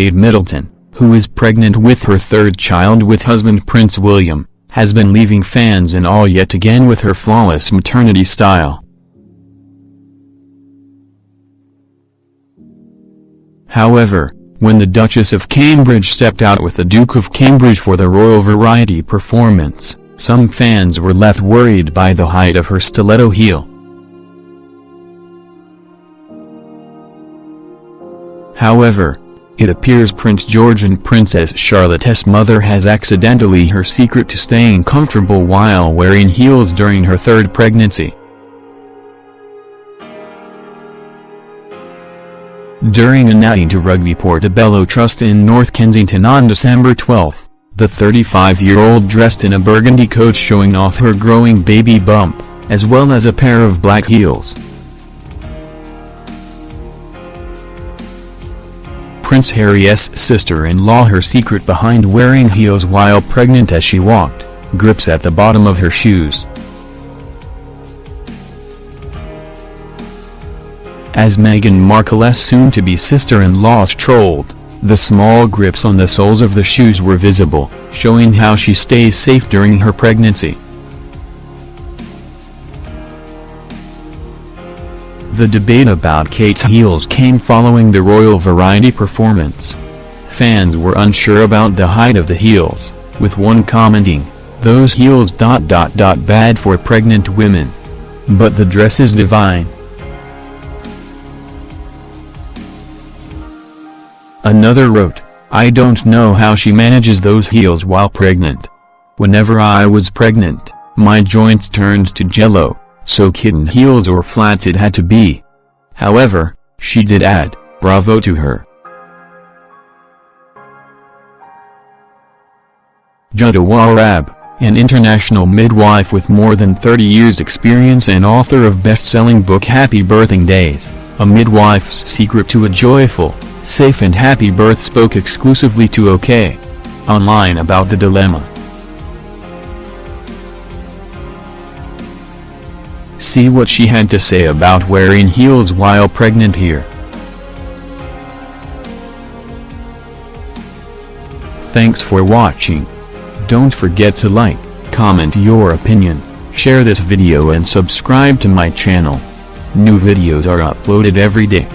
Kate Middleton, who is pregnant with her third child with husband Prince William, has been leaving fans in awe yet again with her flawless maternity style. However, when the Duchess of Cambridge stepped out with the Duke of Cambridge for the Royal Variety performance, some fans were left worried by the height of her stiletto heel. However, it appears Prince George and Princess Charlotte's mother has accidentally her secret to staying comfortable while wearing heels during her third pregnancy. During a night to Rugby Portobello Trust in North Kensington on December 12, the 35-year-old dressed in a burgundy coat showing off her growing baby bump, as well as a pair of black heels. Prince Harry's sister-in-law her secret behind wearing heels while pregnant as she walked, grips at the bottom of her shoes. As Meghan Markle's soon-to-be sister-in-law strolled, the small grips on the soles of the shoes were visible, showing how she stays safe during her pregnancy. The debate about Kate's heels came following the royal variety performance. Fans were unsure about the height of the heels, with one commenting, those heels dot dot dot bad for pregnant women. But the dress is divine. Another wrote, I don't know how she manages those heels while pregnant. Whenever I was pregnant, my joints turned to jello, so kitten heels or flats it had to be. However, she did add, bravo to her. Jutta Warrab, an international midwife with more than 30 years experience and author of best-selling book Happy Birthing Days, a midwife's secret to a joyful, Safe and Happy Birth spoke exclusively to OK! Online about the dilemma. See what she had to say about wearing heels while pregnant here. Thanks for watching. Don't forget to like, comment your opinion, share this video and subscribe to my channel. New videos are uploaded every day.